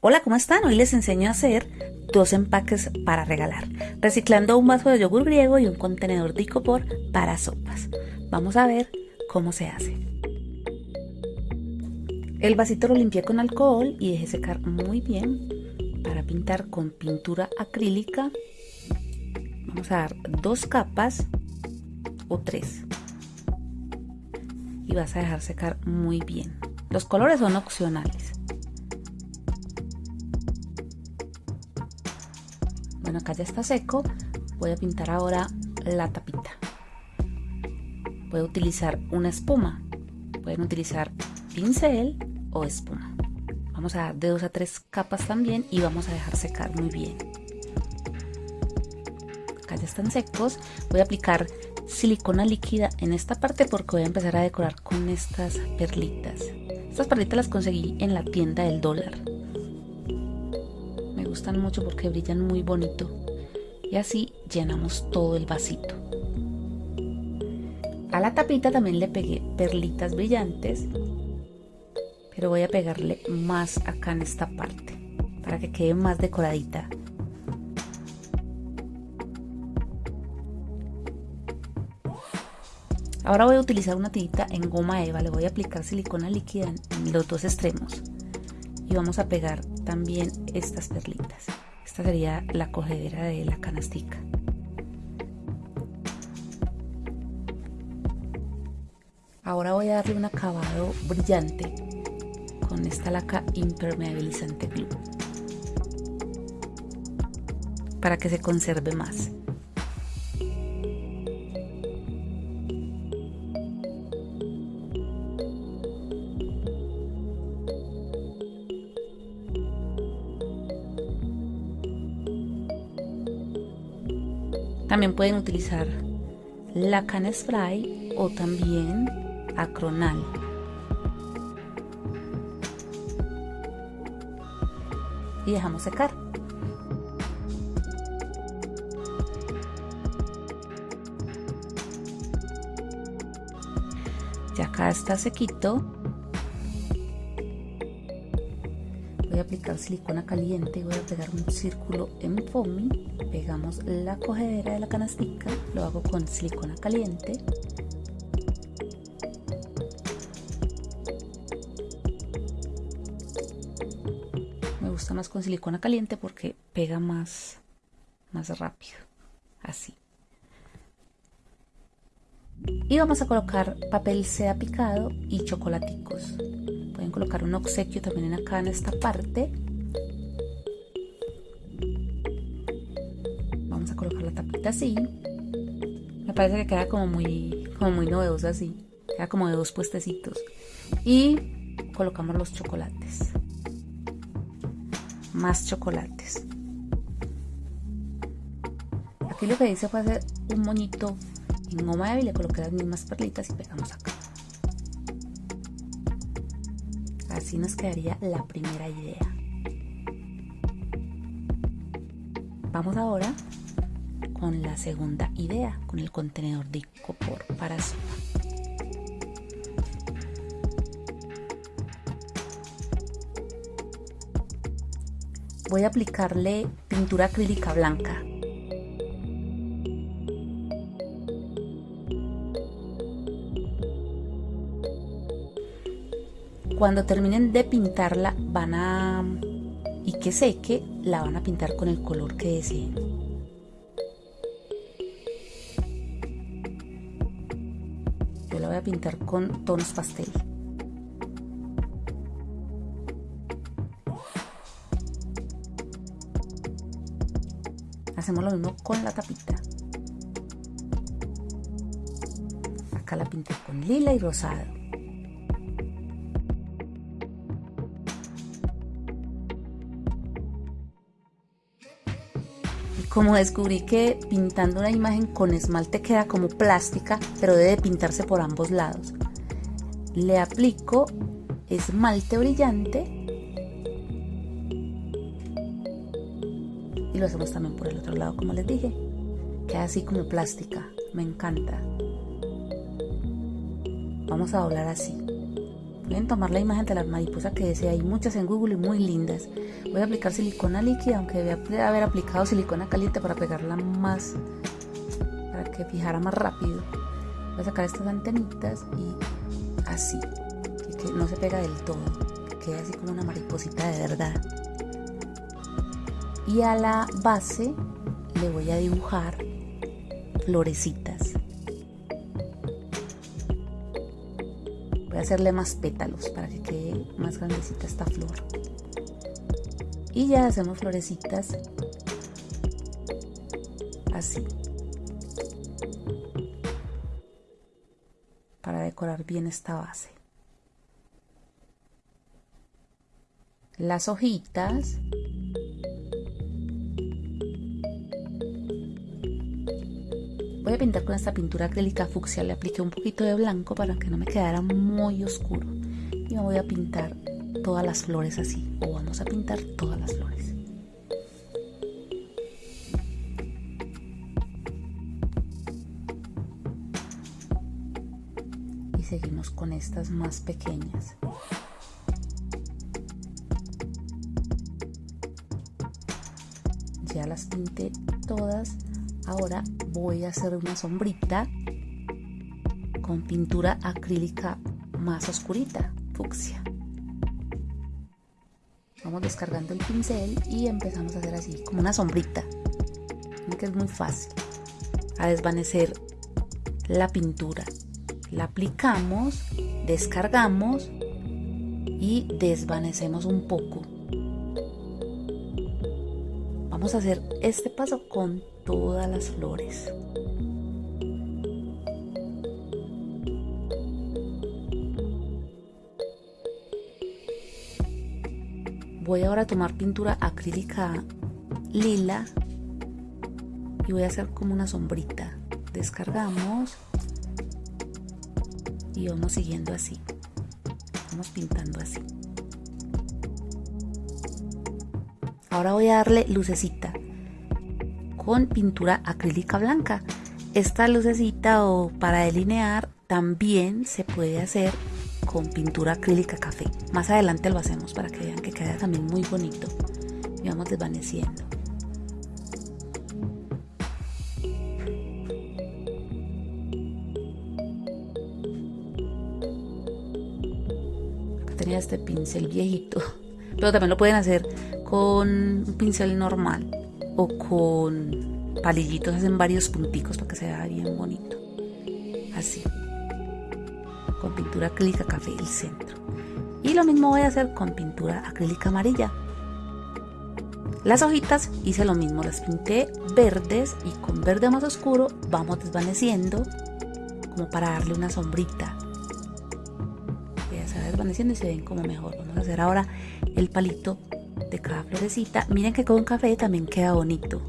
Hola, ¿cómo están? Hoy les enseño a hacer dos empaques para regalar, reciclando un vaso de yogur griego y un contenedor de icopor para sopas. Vamos a ver cómo se hace. El vasito lo limpié con alcohol y dejé secar muy bien para pintar con pintura acrílica. Vamos a dar dos capas o tres y vas a dejar secar muy bien. Los colores son opcionales. Bueno, acá ya está seco. Voy a pintar ahora la tapita. Voy a utilizar una espuma. Pueden utilizar pincel o espuma. Vamos a dar de dos a tres capas también y vamos a dejar secar muy bien. Acá ya están secos. Voy a aplicar silicona líquida en esta parte porque voy a empezar a decorar con estas perlitas. Estas perlitas las conseguí en la tienda del dólar gustan mucho porque brillan muy bonito. Y así llenamos todo el vasito. A la tapita también le pegué perlitas brillantes, pero voy a pegarle más acá en esta parte para que quede más decoradita. Ahora voy a utilizar una tirita en goma eva, le voy a aplicar silicona líquida en los dos extremos y vamos a pegar también estas perlitas. Esta sería la cogedera de la canastica. Ahora voy a darle un acabado brillante con esta laca impermeabilizante glue para que se conserve más. También pueden utilizar la Can Spray o también acronal. Y dejamos secar. Ya acá está sequito. Voy a aplicar silicona caliente y voy a pegar un círculo en foamy pegamos la cogedera de la canastica, lo hago con silicona caliente. Me gusta más con silicona caliente porque pega más, más rápido, así. Y vamos a colocar papel seda picado y chocolaticos. Pueden colocar un obsequio también acá en esta parte colocar la tapita así. Me parece que queda como muy, como muy novedosa así. Queda como de dos puestecitos. Y colocamos los chocolates. Más chocolates. Aquí lo que hice fue hacer un moñito en goma y le coloqué las mismas perlitas y pegamos acá. Así nos quedaría la primera idea. Vamos ahora con la segunda idea, con el contenedor de copor para sopa. Voy a aplicarle pintura acrílica blanca. Cuando terminen de pintarla van a y que seque, la van a pintar con el color que deseen. voy a pintar con tonos pastel. Hacemos lo mismo con la tapita. Acá la pinté con lila y rosado. Como descubrí que pintando una imagen con esmalte queda como plástica, pero debe pintarse por ambos lados. Le aplico esmalte brillante y lo hacemos también por el otro lado, como les dije. Queda así como plástica, me encanta. Vamos a doblar así, Pueden tomar la imagen de la mariposa que desea, hay muchas en Google y muy lindas. Voy a aplicar silicona líquida, aunque debe haber aplicado silicona caliente para pegarla más, para que fijara más rápido. Voy a sacar estas antenitas y así, que no se pega del todo, que quede así como una mariposita de verdad. Y a la base le voy a dibujar florecitas. Hacerle más pétalos para que quede más grandecita esta flor. Y ya hacemos florecitas así. Para decorar bien esta base. Las hojitas Voy a pintar con esta pintura acrílica fucsia, le apliqué un poquito de blanco para que no me quedara muy oscuro. Y me voy a pintar todas las flores así, o vamos a pintar todas las flores. Y seguimos con estas más pequeñas. Ya las pinté todas Ahora voy a hacer una sombrita con pintura acrílica más oscurita, fucsia. Vamos descargando el pincel y empezamos a hacer así, como una sombrita. que es muy fácil. A desvanecer la pintura. La aplicamos, descargamos y desvanecemos un poco. Vamos a hacer este paso con todas las flores. Voy ahora a tomar pintura acrílica lila y voy a hacer como una sombrita. Descargamos y vamos siguiendo así. Vamos pintando así. Ahora voy a darle lucecita con pintura acrílica blanca. Esta lucecita o para delinear también se puede hacer con pintura acrílica café. Más adelante lo hacemos para que vean que queda también muy bonito. Y vamos desvaneciendo. Acá tenía este pincel viejito, pero también lo pueden hacer con un pincel normal o con palillitos hacen varios punticos para que se vea bien bonito. Así. Con pintura acrílica café el centro. Y lo mismo voy a hacer con pintura acrílica amarilla. Las hojitas hice lo mismo, las pinté verdes y con verde más oscuro vamos desvaneciendo como para darle una sombrita. Ya se va desvaneciendo y se ven como mejor. Vamos a hacer ahora el palito de cada florecita. Miren que con café también queda bonito.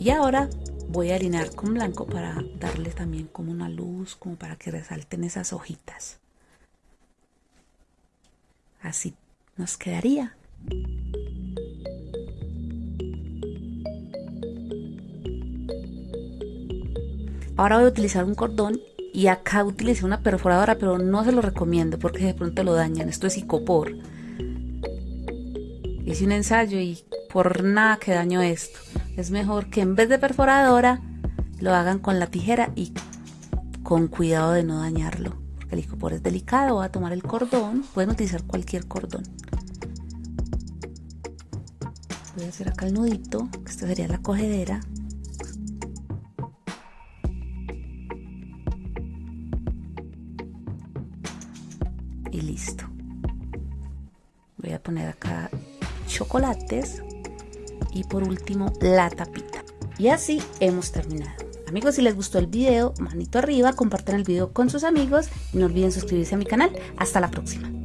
Y ahora voy a alinear con blanco para darle también como una luz, como para que resalten esas hojitas. Así nos quedaría. Ahora voy a utilizar un cordón y acá utilicé una perforadora, pero no se lo recomiendo porque de pronto lo dañan. Esto es icopor. Hice un ensayo y por nada que daño esto. Es mejor que en vez de perforadora lo hagan con la tijera y con cuidado de no dañarlo. El icopor es delicado. Voy a tomar el cordón. Pueden utilizar cualquier cordón. Voy a hacer acá el nudito, que esta sería la cogedera. Y listo. Voy a poner acá chocolates y por último la tapita. Y así hemos terminado. Amigos, si les gustó el video, manito arriba, compartan el video con sus amigos y no olviden suscribirse a mi canal. Hasta la próxima.